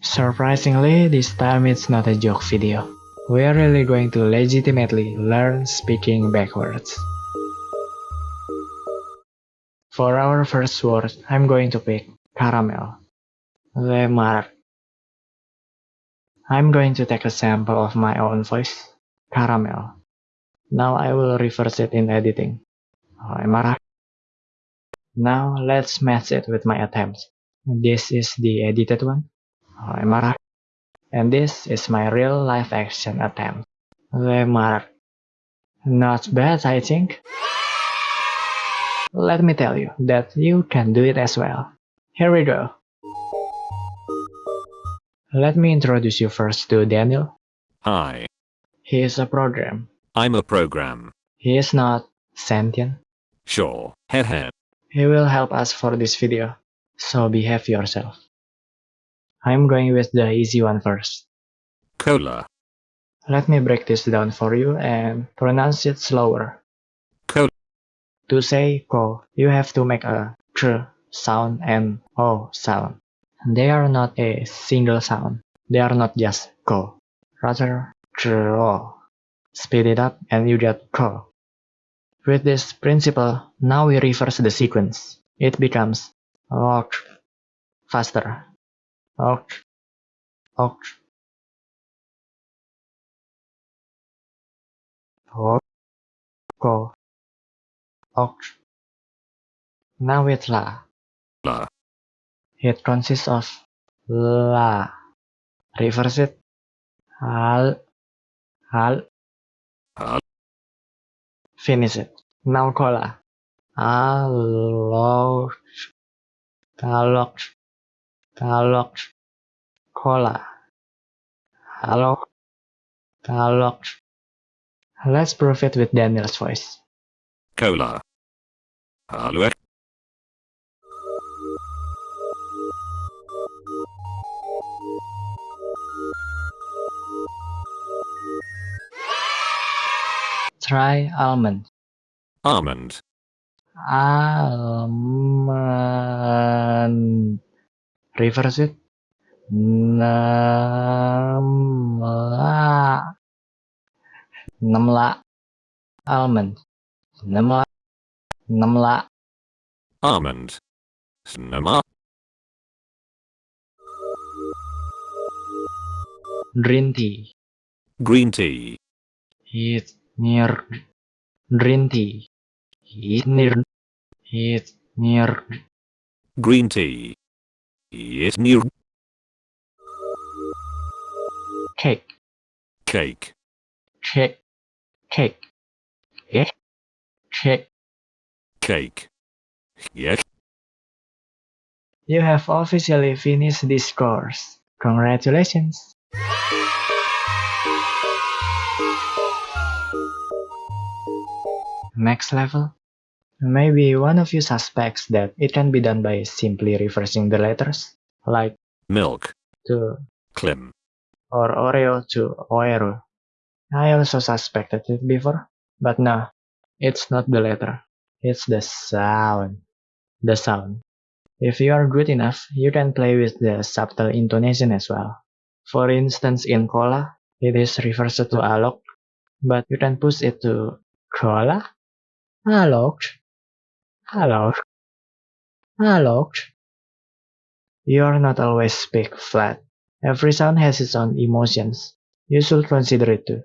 Surprisingly, this time it's not a joke video. We're really going to legitimately learn speaking backwards. For our first word, I'm going to pick caramel. Lemar. I'm going to take a sample of my own voice, caramel. Now I will reverse it in editing. Lemar. Now let's match it with my attempts. This is the edited one. Lemar. And this is my real live action attempt. Lemar. Not bad, I think. Let me tell you that you can do it as well. Here we go. Let me introduce you first to Daniel. Hi, He is a program. I'm a program. He is not sentient. Sure, hehe. He will help us for this video, so behave yourself. I'm going with the easy one first. Cola, Let me break this down for you and pronounce it slower. Cola. To say ko, you have to make a tr sound and o sound. They are not a single sound. They are not just ko. Rather, tr o. Speed it up and you get ko. With this principle, now we reverse the sequence. It becomes ok, faster. Ok, ok, ok, ok. Now with la. la, It consists of la. Reverse it. Hal. Hal. hal, Finish it. Now cola. Alok. Kalok. Kalok. Cola. Alok. Kalok. Let's prove it with Daniel's voice. cola. Hallo, Try almond. almond, Almond. Reverse it. Namla. Namla. Almond. Namla. Namla. almond. Snama, Green tea. green tea, It's near. Green tea. It's near. It's near. green tea. It's near Cake. cake, Cake. Cake. Yeah. Cake. cake. Yes, You have officially finished this course. Congratulations! Next level? Maybe one of you suspects that it can be done by simply reversing the letters, like milk, to clim, or Oreo to Oero. I also suspected it before, but no, it's not the letter. It's the sound. The sound. If you are good enough, you can play with the subtle intonation as well. For instance, in cola, it is reversed to alok, but you can push it to cola, alok, alok, alok. You are not always speak flat. Every sound has its own emotions. You should consider it too.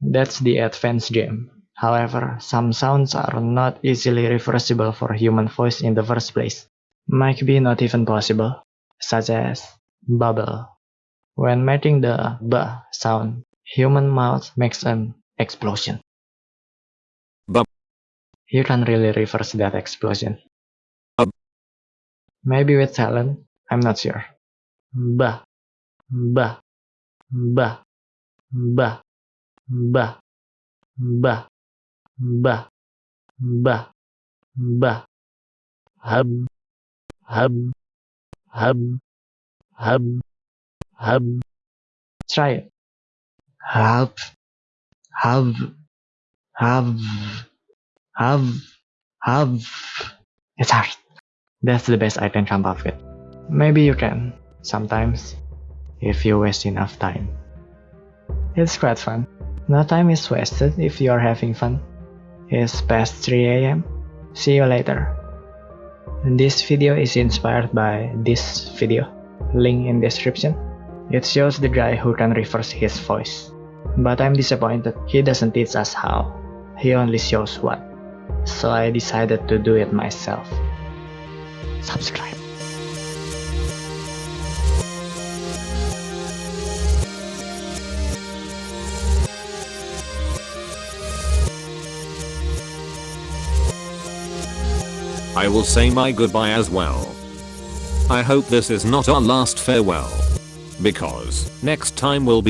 That's the advanced game. However, some sounds are not easily reversible for human voice in the first place. Might be not even possible, such as bubble. When making the b sound, human mouth makes an explosion. You can really reverse that explosion. Maybe with talent, I'm not sure. B, b, b, b, b, b, b, b, b, hub, hub, hub, hub, hub. Try it. Hub, hub, hub, hub, have It's hard. That's the best I can come up with. Maybe you can, sometimes. if you waste enough time. It's quite fun. No time is wasted if you are having fun. It's past 3 am. See you later. This video is inspired by this video, link in description. It shows the guy who can reverse his voice. But I'm disappointed he doesn't teach us how, he only shows what. So I decided to do it myself. Subscribe. I will say my goodbye as well. I hope this is not our last farewell. Because next time we'll be